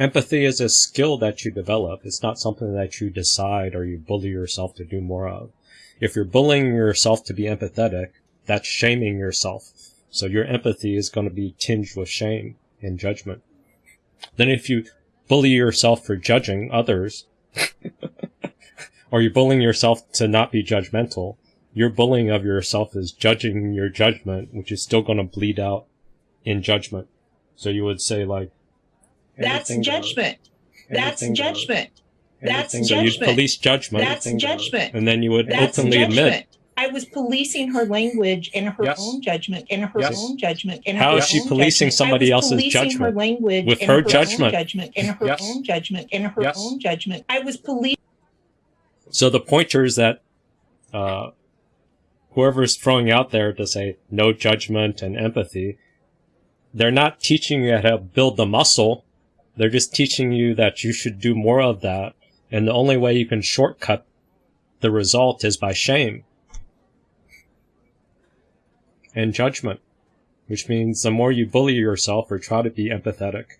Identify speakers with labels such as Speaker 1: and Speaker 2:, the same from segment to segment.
Speaker 1: Empathy is a skill that you develop. It's not something that you decide or you bully yourself to do more of. If you're bullying yourself to be empathetic, that's shaming yourself. So your empathy is going to be tinged with shame and judgment. Then if you bully yourself for judging others, or you're bullying yourself to not be judgmental, your bullying of yourself is judging your judgment, which is still going to bleed out in judgment. So you would say like,
Speaker 2: That's
Speaker 1: anything goes.
Speaker 2: judgment. That's judgment. That's
Speaker 1: Anything goes. You'd
Speaker 2: judgment.
Speaker 1: police judgment.
Speaker 2: That's
Speaker 1: Anything goes.
Speaker 2: judgment.
Speaker 1: And then you would
Speaker 2: That's
Speaker 1: openly
Speaker 2: judgment.
Speaker 1: admit,
Speaker 2: I was policing her language and her
Speaker 1: Yes.
Speaker 2: own judgment and her
Speaker 1: Yes.
Speaker 2: own judgment and
Speaker 1: How
Speaker 2: her
Speaker 1: is she policing
Speaker 2: judgment.
Speaker 1: somebody else's judgment?
Speaker 2: Her language
Speaker 1: With
Speaker 2: and
Speaker 1: her judgment.
Speaker 2: judgment and her
Speaker 1: Yes.
Speaker 2: own judgment and her
Speaker 1: Yes.
Speaker 2: own judgment. I was policing.
Speaker 1: So the pointer is that uh, whoever's throwing out there to say no judgment and empathy, they're not teaching you how to build the muscle. They're just teaching you that you should do more of that. And the only way you can shortcut the result is by shame and judgment, which means the more you bully yourself or try to be empathetic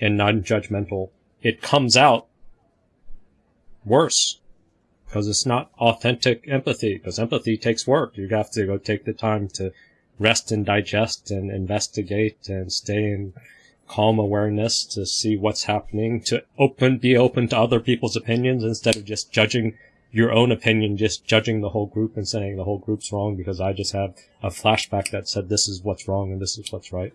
Speaker 1: and non-judgmental, it comes out worse because it's not authentic empathy because empathy takes work you have to go take the time to rest and digest and investigate and stay in calm awareness to see what's happening to open be open to other people's opinions instead of just judging your own opinion just judging the whole group and saying the whole group's wrong because i just have a flashback that said this is what's wrong and this is what's right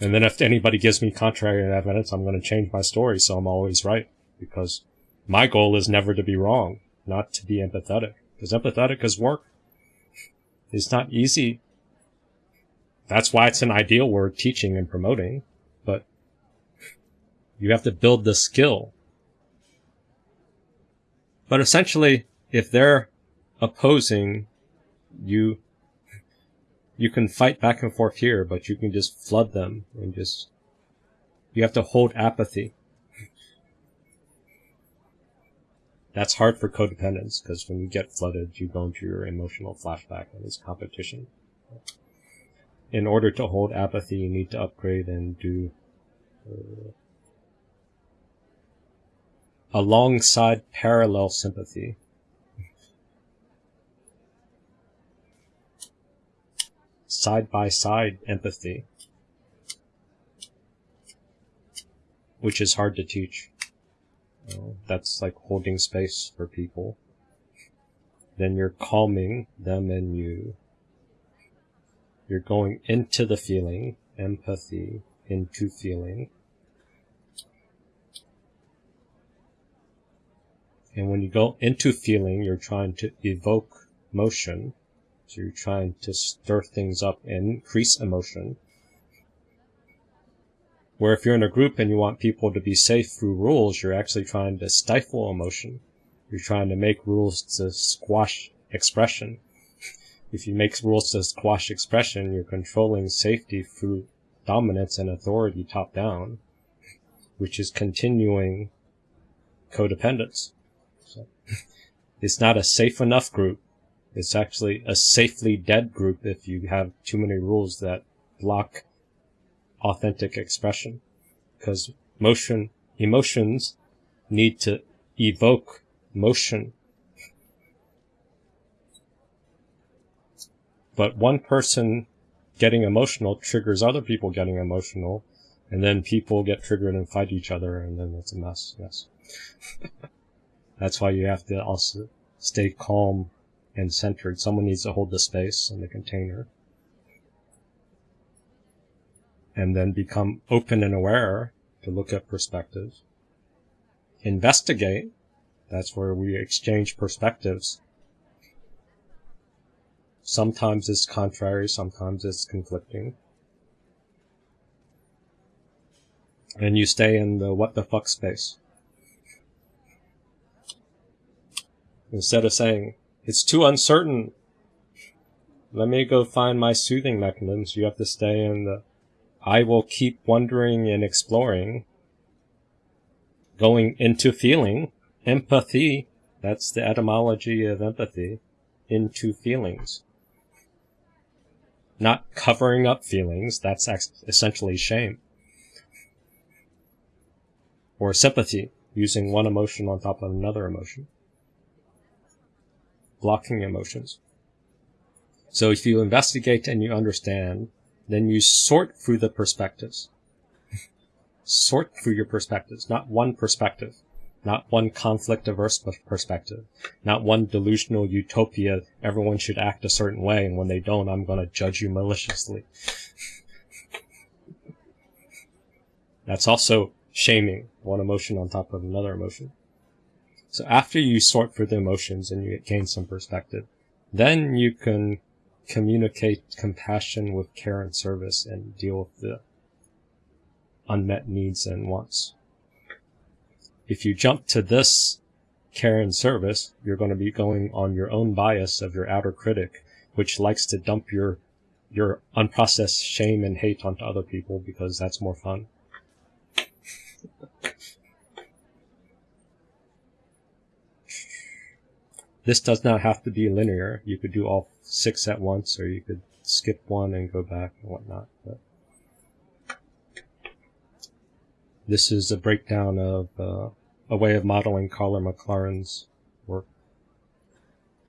Speaker 1: and then if anybody gives me contrary evidence i'm going to change my story so i'm always right because my goal is never to be wrong, not to be empathetic. Because empathetic is work. It's not easy. That's why it's an ideal word, teaching and promoting. But you have to build the skill. But essentially, if they're opposing you, you can fight back and forth here, but you can just flood them and just, you have to hold apathy. That's hard for codependents because when you get flooded, you go into your emotional flashback and it's competition. In order to hold apathy, you need to upgrade and do uh, alongside parallel sympathy. Side by side empathy, which is hard to teach. That's like holding space for people. Then you're calming them and you. You're going into the feeling, empathy, into feeling. And when you go into feeling, you're trying to evoke motion. So you're trying to stir things up and increase emotion. Where if you're in a group and you want people to be safe through rules, you're actually trying to stifle emotion. You're trying to make rules to squash expression. If you make rules to squash expression, you're controlling safety through dominance and authority top down, which is continuing codependence. So, it's not a safe enough group. It's actually a safely dead group if you have too many rules that block authentic expression because motion emotions need to evoke motion but one person getting emotional triggers other people getting emotional and then people get triggered and fight each other and then it's a mess yes that's why you have to also stay calm and centered someone needs to hold the space and the container and then become open and aware to look at perspectives. Investigate. That's where we exchange perspectives. Sometimes it's contrary, sometimes it's conflicting. And you stay in the what the fuck space. Instead of saying, it's too uncertain, let me go find my soothing mechanisms, you have to stay in the I will keep wondering and exploring, going into feeling, empathy, that's the etymology of empathy, into feelings not covering up feelings, that's essentially shame. Or sympathy, using one emotion on top of another emotion. Blocking emotions. So if you investigate and you understand, then you sort through the perspectives. sort through your perspectives, not one perspective not one conflict averse perspective, not one delusional utopia, everyone should act a certain way, and when they don't, I'm going to judge you maliciously. That's also shaming one emotion on top of another emotion. So after you sort through the emotions and you gain some perspective, then you can communicate compassion with care and service and deal with the unmet needs and wants. If you jump to this care and service, you're going to be going on your own bias of your outer critic, which likes to dump your your unprocessed shame and hate onto other people because that's more fun. This does not have to be linear. You could do all six at once, or you could skip one and go back and whatnot. But this is a breakdown of uh, a way of modeling Karla McLaren's.